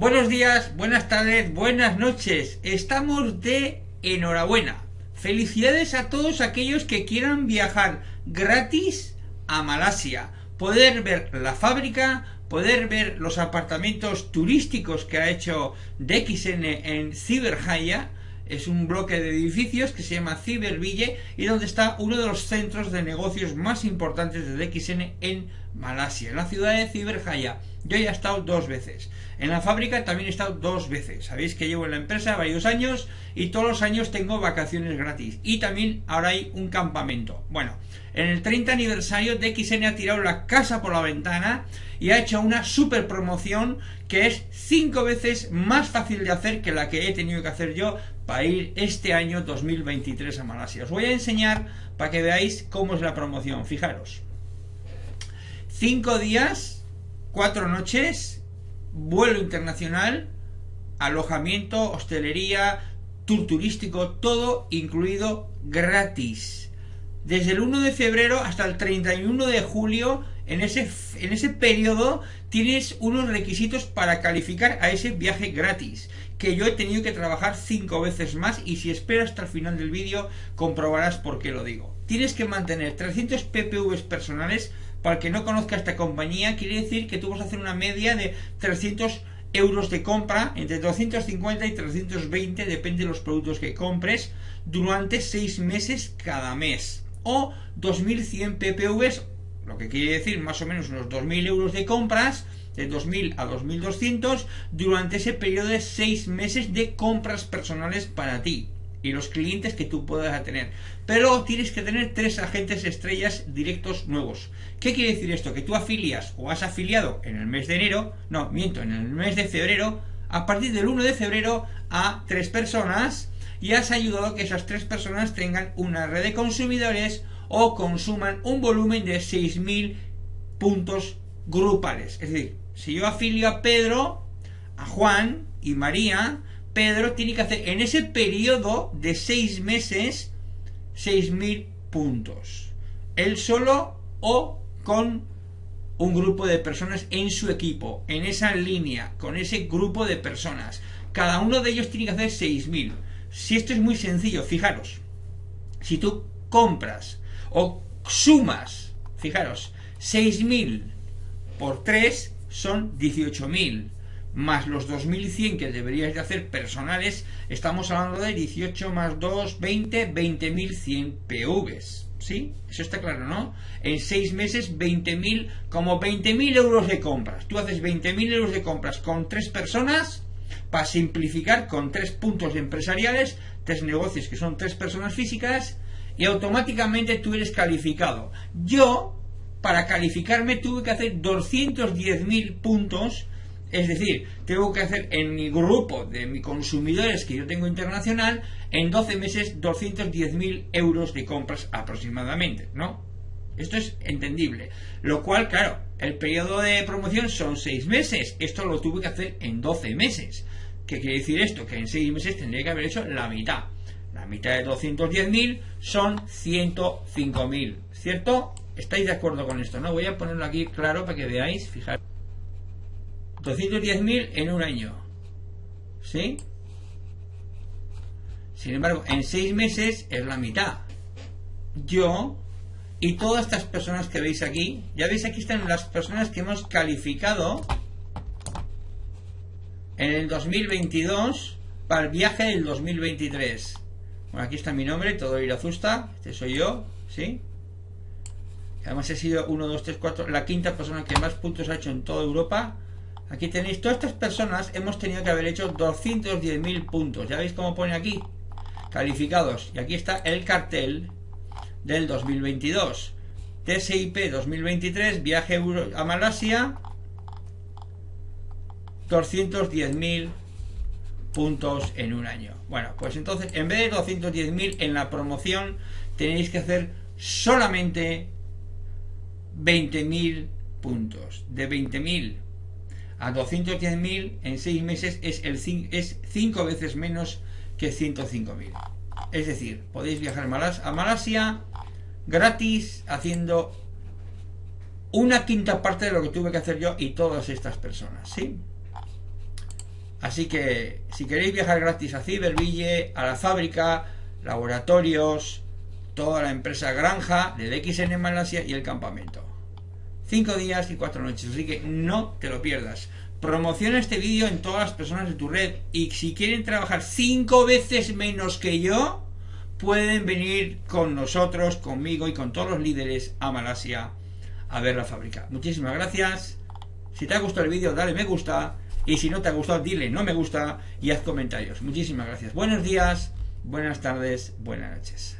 Buenos días, buenas tardes, buenas noches. Estamos de enhorabuena. Felicidades a todos aquellos que quieran viajar gratis a Malasia. Poder ver la fábrica, poder ver los apartamentos turísticos que ha hecho DXN en Ciberjaya es un bloque de edificios que se llama Ciberville y donde está uno de los centros de negocios más importantes de DXN en Malasia, en la ciudad de Ciberjaya. Yo ya he estado dos veces. En la fábrica también he estado dos veces. Sabéis que llevo en la empresa varios años y todos los años tengo vacaciones gratis. Y también ahora hay un campamento. Bueno, en el 30 aniversario DXN ha tirado la casa por la ventana y ha hecho una super promoción que es cinco veces más fácil de hacer que la que he tenido que hacer yo para ir este año 2023 a Malasia. Os voy a enseñar para que veáis cómo es la promoción. Fijaros. Cinco días, cuatro noches, vuelo internacional, alojamiento, hostelería, tour turístico, todo incluido gratis. Desde el 1 de febrero hasta el 31 de julio, en ese, en ese periodo, tienes unos requisitos para calificar a ese viaje gratis que yo he tenido que trabajar cinco veces más y si esperas hasta el final del vídeo comprobarás por qué lo digo. Tienes que mantener 300 PPVs personales para el que no conozca esta compañía, quiere decir que tú vas a hacer una media de 300 euros de compra, entre 250 y 320, depende de los productos que compres, durante 6 meses cada mes. O 2100 PPVs, lo que quiere decir más o menos unos 2000 euros de compras, de 2000 a 2200 durante ese periodo de 6 meses de compras personales para ti y los clientes que tú puedas tener. Pero tienes que tener tres agentes estrellas directos nuevos. ¿Qué quiere decir esto? Que tú afilias o has afiliado en el mes de enero, no, miento, en el mes de febrero, a partir del 1 de febrero a tres personas y has ayudado a que esas tres personas tengan una red de consumidores o consuman un volumen de 6.000 puntos grupales. Es decir, si yo afilio a Pedro, a Juan y María, Pedro tiene que hacer en ese periodo de seis meses 6.000 puntos. Él solo o con un grupo de personas en su equipo, en esa línea, con ese grupo de personas. Cada uno de ellos tiene que hacer 6.000. Si esto es muy sencillo, fijaros. Si tú compras o sumas, fijaros, 6.000 por 3 son 18.000 más los 2.100 que deberías de hacer personales, estamos hablando de 18 más 2, 20, 20.100 PVs. ¿Sí? Eso está claro, ¿no? En 6 meses, 20.000, como 20.000 euros de compras. Tú haces 20.000 euros de compras con 3 personas, para simplificar, con 3 puntos empresariales, 3 negocios que son 3 personas físicas, y automáticamente tú eres calificado. Yo para calificarme tuve que hacer 210.000 puntos, es decir, tengo que hacer en mi grupo de mis consumidores que yo tengo internacional, en 12 meses 210.000 euros de compras aproximadamente, ¿no? Esto es entendible. Lo cual, claro, el periodo de promoción son 6 meses. Esto lo tuve que hacer en 12 meses. ¿Qué quiere decir esto? Que en 6 meses tendría que haber hecho la mitad. La mitad de 210.000 son 105.000, ¿cierto? ¿Estáis de acuerdo con esto? No, voy a ponerlo aquí claro para que veáis, fijaros. 210.000 en un año. ¿Sí? Sin embargo, en seis meses es la mitad. Yo y todas estas personas que veis aquí, ya veis aquí están las personas que hemos calificado en el 2022 para el viaje del 2023. Bueno, aquí está mi nombre, todo Irazusta, este soy yo, ¿sí? Además he sido 1, 2, 3, 4, la quinta persona que más puntos ha hecho en toda Europa. Aquí tenéis, todas estas personas hemos tenido que haber hecho 210.000 puntos. Ya veis cómo pone aquí, calificados. Y aquí está el cartel del 2022. TSIP 2023, viaje a Malasia, 210.000 puntos en un año. Bueno, pues entonces en vez de 210.000 en la promoción tenéis que hacer solamente 20.000 puntos. De 20.000 a 210.000 en 6 meses es, el, es 5 veces menos que 105.000. Es decir, podéis viajar a Malasia gratis haciendo una quinta parte de lo que tuve que hacer yo y todas estas personas. ¿sí? Así que si queréis viajar gratis a Ciberville, a la fábrica, laboratorios, toda la empresa granja de DXN en Malasia y el campamento. Cinco días y cuatro noches, así que no te lo pierdas. Promociona este vídeo en todas las personas de tu red y si quieren trabajar cinco veces menos que yo, pueden venir con nosotros, conmigo y con todos los líderes a Malasia a ver la fábrica. Muchísimas gracias. Si te ha gustado el vídeo, dale me gusta. Y si no te ha gustado, dile no me gusta y haz comentarios. Muchísimas gracias. Buenos días, buenas tardes, buenas noches.